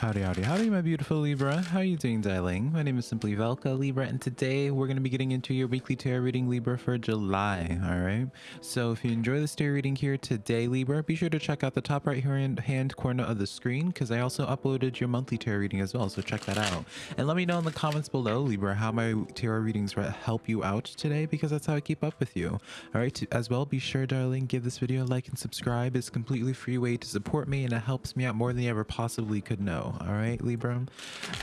Howdy, howdy, howdy, my beautiful Libra. How are you doing, darling? My name is Simply Velka, Libra, and today we're going to be getting into your weekly tarot reading, Libra, for July, all right? So if you enjoy this tarot reading here today, Libra, be sure to check out the top right hand corner of the screen because I also uploaded your monthly tarot reading as well, so check that out. And let me know in the comments below, Libra, how my tarot readings help you out today because that's how I keep up with you, all right? As well, be sure, darling, give this video a like and subscribe. It's a completely free way to support me and it helps me out more than you ever possibly could know all right libra.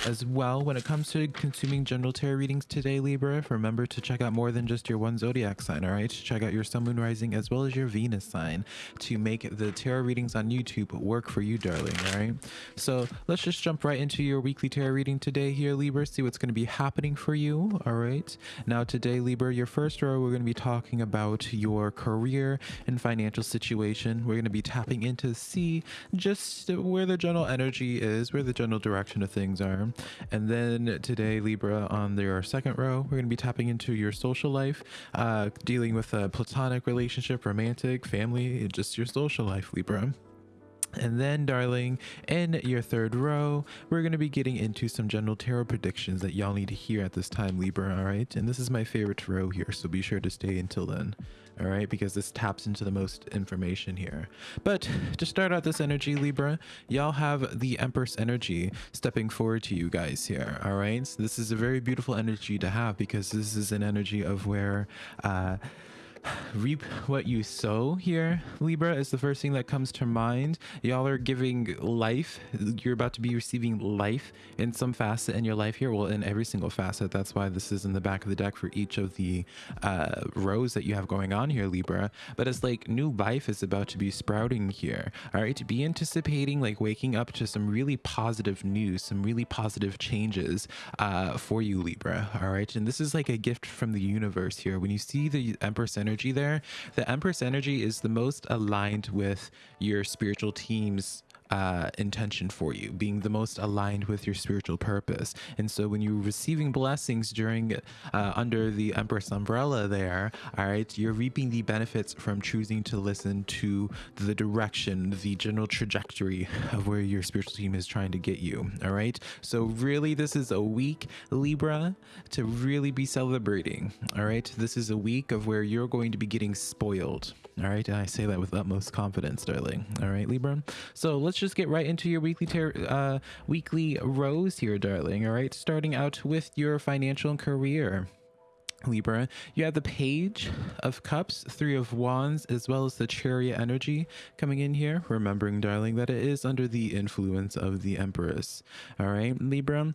As well when it comes to consuming general tarot readings today libra remember to check out more than just your one zodiac sign all right? Check out your sun moon rising as well as your venus sign to make the tarot readings on youtube work for you darling all right? So let's just jump right into your weekly tarot reading today here libra see what's going to be happening for you all right? Now today libra your first row we're going to be talking about your career and financial situation. We're going to be tapping into see just where the general energy is where the general direction of things are. And then today, Libra, on your second row, we're going to be tapping into your social life, uh, dealing with a platonic relationship, romantic, family, just your social life, Libra. And then, darling, in your third row, we're going to be getting into some general tarot predictions that y'all need to hear at this time, Libra, all right? And this is my favorite row here, so be sure to stay until then all right? Because this taps into the most information here. But to start out this energy libra y'all have the empress energy stepping forward to you guys here all right? So this is a very beautiful energy to have because this is an energy of where uh reap what you sow here libra is the first thing that comes to mind. Y'all are giving life you're about to be receiving life in some facet in your life here. Well in every single facet. That's why this is in the back of the deck for each of the uh, rows that you have going on here libra. But it's like new life is about to be sprouting here all right? To be anticipating like waking up to some really positive news some really positive changes uh, for you libra all right? And this is like a gift from the universe here. When you see the empress energy energy there. The Empress energy is the most aligned with your spiritual team's uh, intention for you, being the most aligned with your spiritual purpose. And so when you're receiving blessings during uh, under the Empress umbrella there, all right, you're reaping the benefits from choosing to listen to the direction, the general trajectory of where your spiritual team is trying to get you. All right. So really, this is a week, Libra, to really be celebrating. All right. This is a week of where you're going to be getting spoiled. All right. And I say that with utmost confidence, darling. All right, Libra. So let's just get right into your weekly uh, weekly rows here, darling. All right. Starting out with your financial and career. Libra, you have the Page of Cups, Three of Wands, as well as the Chariot energy coming in here. Remembering, darling, that it is under the influence of the Empress. All right, Libra.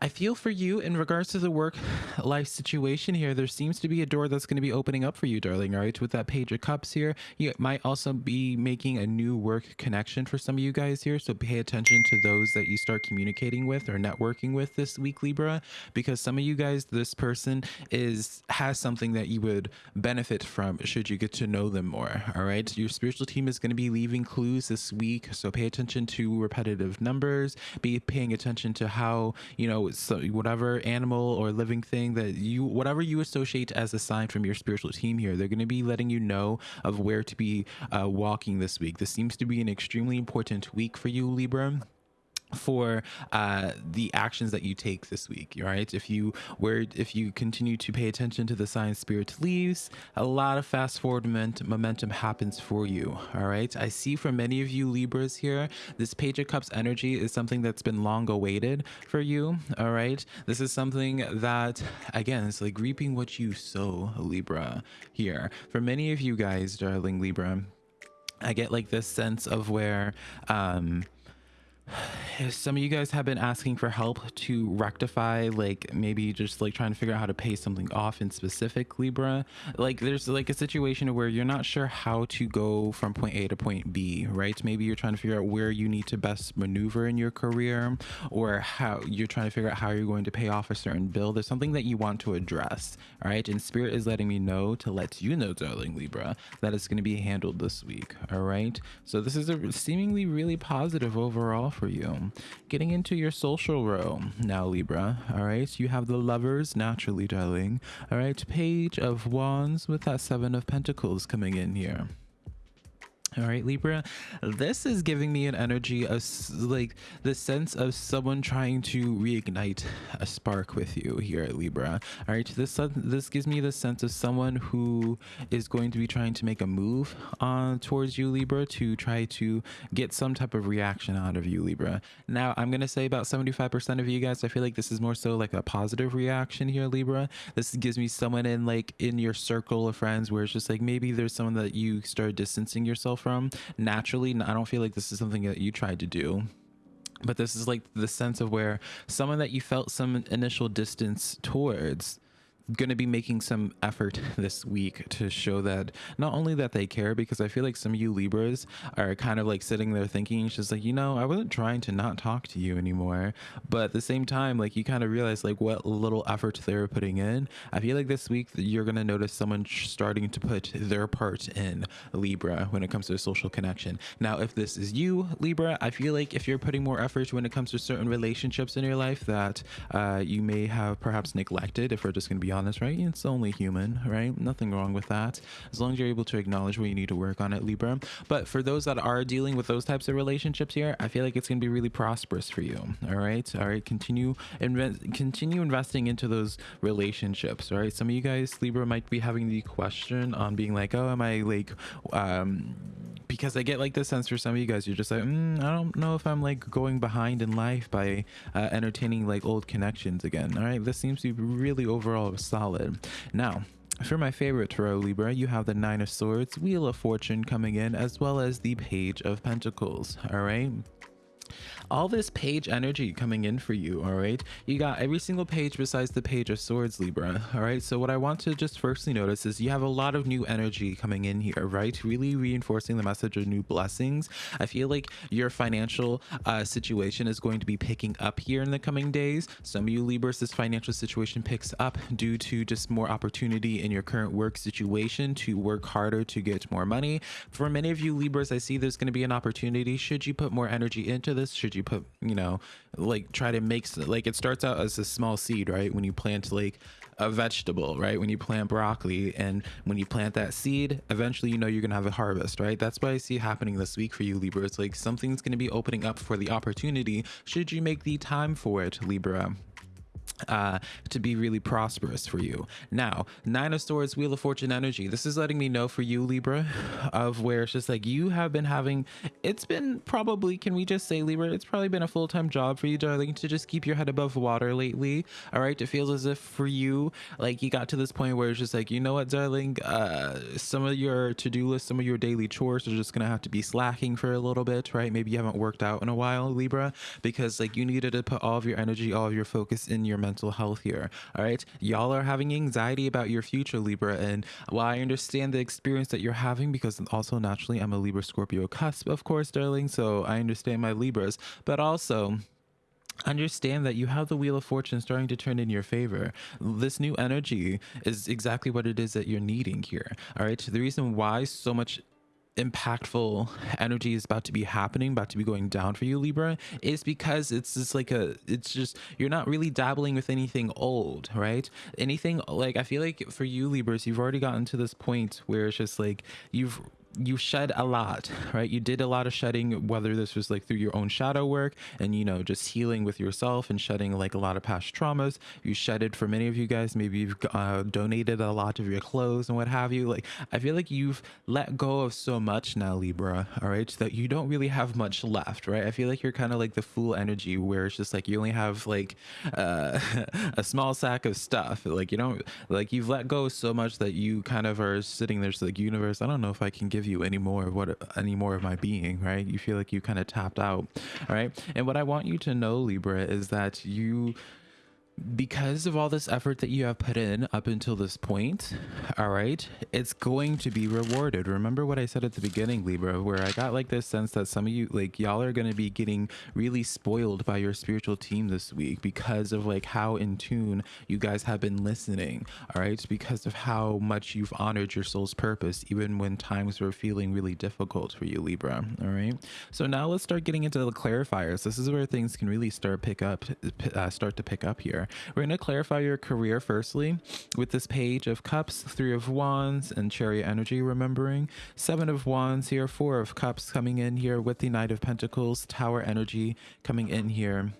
I feel for you in regards to the work life situation here. There seems to be a door that's going to be opening up for you, darling. All right. With that page of cups here, you might also be making a new work connection for some of you guys here. So pay attention to those that you start communicating with or networking with this week, Libra, because some of you guys, this person is has something that you would benefit from should you get to know them more. All right. Your spiritual team is going to be leaving clues this week. So pay attention to repetitive numbers, be paying attention to how, you know, so whatever animal or living thing that you whatever you associate as a sign from your spiritual team here they're going to be letting you know of where to be uh, walking this week. This seems to be an extremely important week for you libra for uh, the actions that you take this week right? If you where if you continue to pay attention to the sign spirit leaves a lot of fast forward momentum happens for you all right? I see for many of you libras here this page of cups energy is something that's been long awaited for you all right? This is something that again it's like reaping what you sow libra here. For many of you guys darling libra i get like this sense of where um some of you guys have been asking for help to rectify like maybe just like trying to figure out how to pay something off in specific libra? Like there's like a situation where you're not sure how to go from point a to point b right? Maybe you're trying to figure out where you need to best maneuver in your career or how you're trying to figure out how you're going to pay off a certain bill. There's something that you want to address all right? And spirit is letting me know to let you know darling libra that it's going to be handled this week all right? So this is a seemingly really positive overall for you. Getting into your social row now, Libra. All right, you have the lovers naturally, darling. All right, page of wands with that seven of pentacles coming in here. All right, Libra. This is giving me an energy of like the sense of someone trying to reignite a spark with you here at Libra. All right, this this gives me the sense of someone who is going to be trying to make a move on uh, towards you, Libra, to try to get some type of reaction out of you, Libra. Now, I'm gonna say about 75% of you guys. I feel like this is more so like a positive reaction here, Libra. This gives me someone in like in your circle of friends where it's just like maybe there's someone that you start distancing yourself from naturally. I don't feel like this is something that you tried to do but this is like the sense of where someone that you felt some initial distance towards going to be making some effort this week to show that not only that they care, because I feel like some of you Libras are kind of like sitting there thinking, just like, you know, I wasn't trying to not talk to you anymore. But at the same time, like you kind of realize like what little effort they were putting in. I feel like this week you're going to notice someone starting to put their part in Libra when it comes to social connection. Now, if this is you, Libra, I feel like if you're putting more effort when it comes to certain relationships in your life that uh, you may have perhaps neglected, if we're just going to be honest, right? It's only human, right? Nothing wrong with that. As long as you're able to acknowledge where you need to work on it, Libra. But for those that are dealing with those types of relationships here, I feel like it's going to be really prosperous for you. All right. All right. Continue invest, continue investing into those relationships. All right. Some of you guys, Libra, might be having the question on being like, oh, am I like, um, because I get like the sense for some of you guys, you're just like, mm, I don't know if I'm like going behind in life by uh, entertaining like old connections again. All right, this seems to be really overall solid. Now, for my favorite tarot Libra, you have the Nine of Swords, Wheel of Fortune coming in, as well as the Page of Pentacles. All right all this page energy coming in for you all right? You got every single page besides the page of swords libra all right? So what i want to just firstly notice is you have a lot of new energy coming in here right? Really reinforcing the message of new blessings. I feel like your financial uh, situation is going to be picking up here in the coming days. Some of you libras this financial situation picks up due to just more opportunity in your current work situation to work harder to get more money. For many of you libras i see there's going to be an opportunity. Should you put more energy into this? Should you put you know like try to make like it starts out as a small seed right? When you plant like a vegetable right? When you plant broccoli and when you plant that seed eventually you know you're gonna have a harvest right? That's what i see happening this week for you libra. It's like something's gonna be opening up for the opportunity. Should you make the time for it libra uh, to be really prosperous for you. Now, Nine of Swords, Wheel of Fortune energy. This is letting me know for you, Libra, of where it's just like you have been having, it's been probably, can we just say, Libra, it's probably been a full time job for you, darling, to just keep your head above water lately. All right. It feels as if for you, like you got to this point where it's just like, you know what, darling, uh, some of your to do list, some of your daily chores are just going to have to be slacking for a little bit, right? Maybe you haven't worked out in a while, Libra, because like you needed to put all of your energy, all of your focus in your mental health here. All right. Y'all are having anxiety about your future, Libra. And while I understand the experience that you're having, because also naturally I'm a Libra Scorpio cusp, of course, darling. So I understand my Libras, but also understand that you have the wheel of fortune starting to turn in your favor this new energy is exactly what it is that you're needing here all right the reason why so much impactful energy is about to be happening, about to be going down for you, Libra, is because it's just like a, it's just, you're not really dabbling with anything old, right? Anything like, I feel like for you, Libras, you've already gotten to this point where it's just like, you've you shed a lot, right? You did a lot of shedding, whether this was like through your own shadow work and, you know, just healing with yourself and shedding like a lot of past traumas. You shedded for many of you guys. Maybe you've uh, donated a lot of your clothes and what have you. Like, I feel like you've let go of so much now, Libra, all right, that you don't really have much left, right? I feel like you're kind of like the fool energy where it's just like you only have like uh, a small sack of stuff. Like, you don't, like, you've let go so much that you kind of are sitting there, just like, universe, I don't know if I can give you any more of what any more of my being right? You feel like you kind of tapped out right? And what i want you to know libra is that you because of all this effort that you have put in up until this point, all right, it's going to be rewarded. Remember what I said at the beginning, Libra, where I got like this sense that some of you, like, y'all are going to be getting really spoiled by your spiritual team this week because of like how in tune you guys have been listening, all right, because of how much you've honored your soul's purpose, even when times were feeling really difficult for you, Libra, all right. So now let's start getting into the clarifiers. This is where things can really start pick up, uh, start to pick up here We're going to clarify your career firstly with this page of cups, three of wands, and chariot energy, remembering. Seven of wands here, four of cups coming in here with the knight of pentacles, tower energy coming in here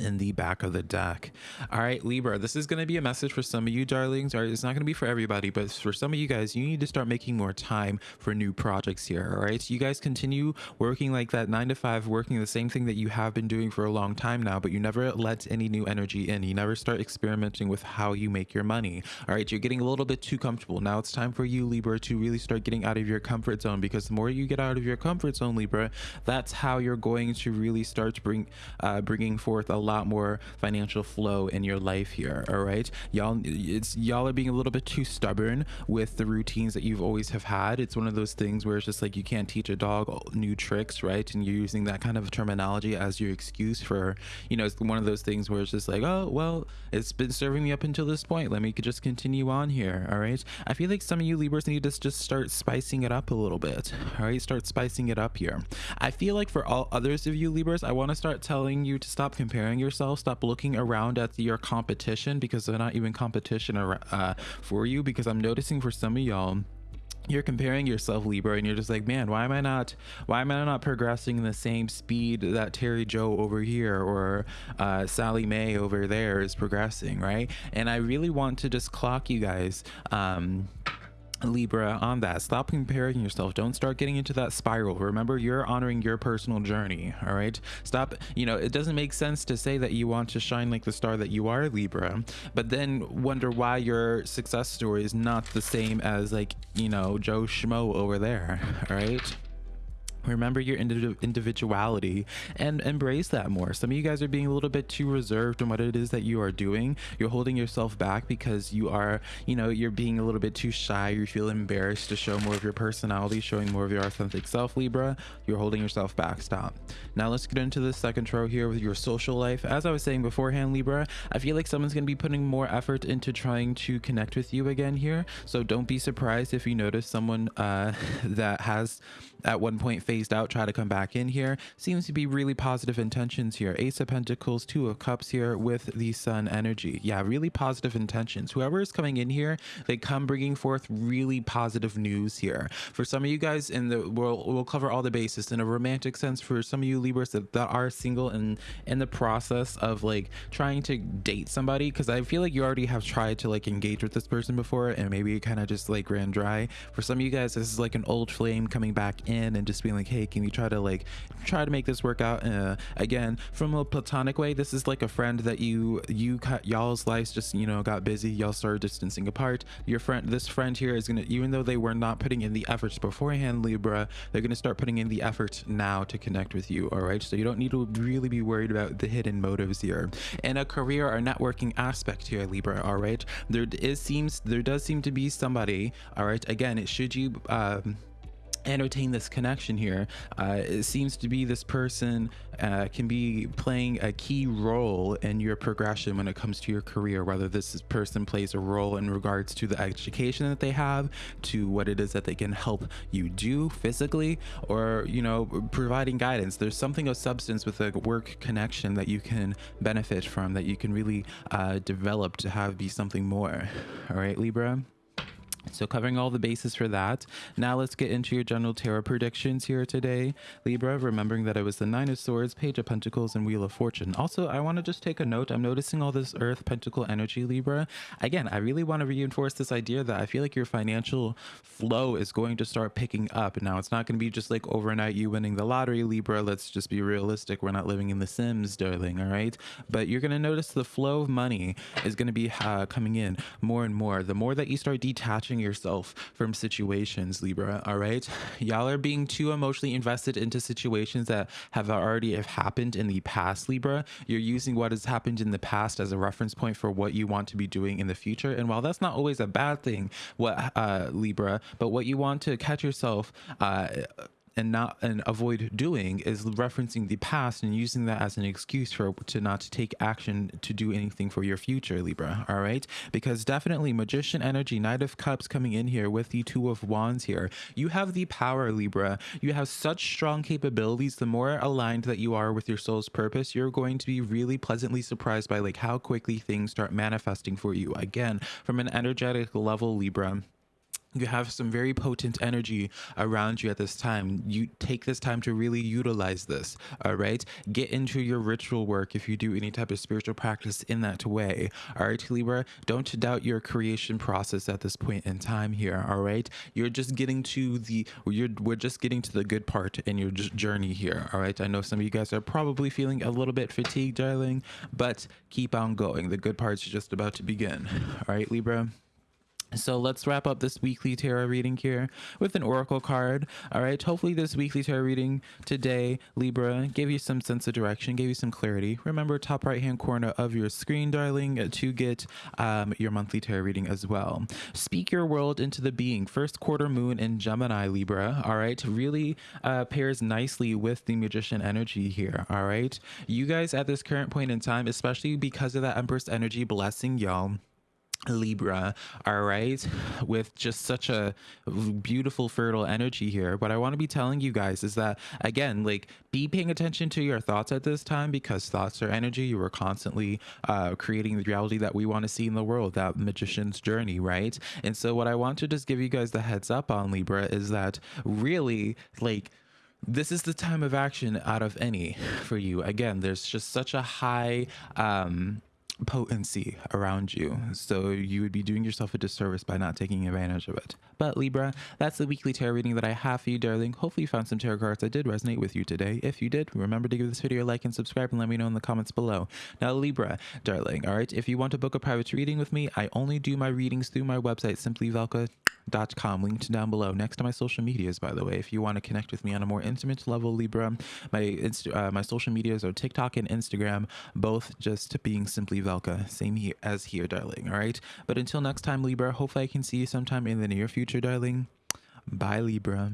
in the back of the deck. All right, Libra, this is going to be a message for some of you darlings. All right, it's not going to be for everybody, but for some of you guys, you need to start making more time for new projects here. All right, so you guys continue working like that nine to five, working the same thing that you have been doing for a long time now, but you never let any new energy in. You never start experimenting with how you make your money. All right, you're getting a little bit too comfortable. Now it's time for you, Libra, to really start getting out of your comfort zone because the more you get out of your comfort zone, Libra, that's how you're going to really start to bring, uh, bringing forth a lot more financial flow in your life here all right? Y'all it's y'all are being a little bit too stubborn with the routines that you've always have had. It's one of those things where it's just like you can't teach a dog new tricks right? And you're using that kind of terminology as your excuse for you know it's one of those things where it's just like oh well it's been serving me up until this point. Let me just continue on here all right? I feel like some of you libras need to just start spicing it up a little bit all right? Start spicing it up here. I feel like for all others of you libras i want to start telling you to stop comparing yourself stop looking around at your competition because they're not even competition uh, for you. Because i'm noticing for some of y'all you're comparing yourself libra and you're just like man why am i not why am i not progressing in the same speed that terry joe over here or uh, sally may over there is progressing right? And i really want to just clock you guys um Libra on that. Stop comparing yourself. Don't start getting into that spiral. Remember, you're honoring your personal journey. All right. Stop. You know, it doesn't make sense to say that you want to shine like the star that you are, Libra, but then wonder why your success story is not the same as, like, you know, Joe Schmo over there. All right remember your individuality and embrace that more. Some of you guys are being a little bit too reserved in what it is that you are doing. You're holding yourself back because you are you know you're being a little bit too shy. You feel embarrassed to show more of your personality showing more of your authentic self libra. You're holding yourself back. Stop. Now let's get into the second row here with your social life. As i was saying beforehand libra i feel like someone's going to be putting more effort into trying to connect with you again here. So don't be surprised if you notice someone uh, that has at one point phased out, try to come back in here. Seems to be really positive intentions here. Ace of Pentacles, Two of Cups here with the Sun energy. Yeah, really positive intentions. Whoever is coming in here, they come bringing forth really positive news here. For some of you guys in the we'll, we'll cover all the bases in a romantic sense. For some of you Libras that, that are single and in the process of like trying to date somebody, because I feel like you already have tried to like engage with this person before and maybe it kind of just like ran dry. For some of you guys, this is like an old flame coming back in and just being like hey can we try to like try to make this work out? Uh, again from a platonic way this is like a friend that you you cut y'all's lives just you know got busy. Y'all started distancing apart. Your friend this friend here is gonna even though they were not putting in the efforts beforehand libra they're gonna start putting in the effort now to connect with you all right? So you don't need to really be worried about the hidden motives here. In a career or networking aspect here libra all right? There is seems there does seem to be somebody all right? Again should you um entertain this connection here uh, it seems to be this person uh, can be playing a key role in your progression when it comes to your career whether this person plays a role in regards to the education that they have to what it is that they can help you do physically or you know providing guidance. There's something of substance with a work connection that you can benefit from that you can really uh, develop to have be something more. All right libra so covering all the bases for that. Now let's get into your general tarot predictions here today. Libra, remembering that it was the Nine of Swords, Page of Pentacles, and Wheel of Fortune. Also, I want to just take a note. I'm noticing all this Earth Pentacle energy, Libra. Again, I really want to reinforce this idea that I feel like your financial flow is going to start picking up. Now, it's not going to be just like overnight you winning the lottery, Libra. Let's just be realistic. We're not living in the Sims, darling, all right? But you're going to notice the flow of money is going to be uh, coming in more and more. The more that you start detaching yourself from situations, Libra, all right? Y'all are being too emotionally invested into situations that have already have happened in the past, Libra. You're using what has happened in the past as a reference point for what you want to be doing in the future. And while that's not always a bad thing, what uh, Libra, but what you want to catch yourself uh, and not and avoid doing is referencing the past and using that as an excuse for to not take action to do anything for your future libra all right? Because definitely magician energy knight of cups coming in here with the two of wands here. You have the power libra. You have such strong capabilities. The more aligned that you are with your soul's purpose you're going to be really pleasantly surprised by like how quickly things start manifesting for you. Again from an energetic level libra you have some very potent energy around you at this time. You take this time to really utilize this. All right. Get into your ritual work if you do any type of spiritual practice in that way. All right, Libra. Don't doubt your creation process at this point in time here. All right. You're just getting to the you're we're just getting to the good part in your journey here. All right. I know some of you guys are probably feeling a little bit fatigued, darling, but keep on going. The good part's just about to begin. All right, Libra. So let's wrap up this weekly tarot reading here with an oracle card. All right. Hopefully, this weekly tarot reading today, Libra, gave you some sense of direction, gave you some clarity. Remember, top right hand corner of your screen, darling, to get um, your monthly tarot reading as well. Speak your world into the being. First quarter moon in Gemini, Libra. All right. Really uh, pairs nicely with the magician energy here. All right. You guys at this current point in time, especially because of that Empress energy blessing y'all Libra, all right, with just such a beautiful, fertile energy here. What I want to be telling you guys is that, again, like be paying attention to your thoughts at this time because thoughts are energy. You are constantly uh, creating the reality that we want to see in the world, that magician's journey, right? And so, what I want to just give you guys the heads up on Libra is that really, like, this is the time of action out of any for you again there's just such a high um potency around you. So you would be doing yourself a disservice by not taking advantage of it. But Libra, that's the weekly tarot reading that I have for you, darling. Hopefully you found some tarot cards that did resonate with you today. If you did, remember to give this video a like and subscribe and let me know in the comments below. Now, Libra, darling, all right, if you want to book a private reading with me, I only do my readings through my website, simplyvelka.com, linked down below, next to my social medias, by the way. If you want to connect with me on a more intimate level, Libra, my, uh, my social medias are TikTok and Instagram, both just being Simply Velka, same here as here, darling. All right. But until next time, Libra, hopefully I can see you sometime in the near future, darling. Bye, Libra.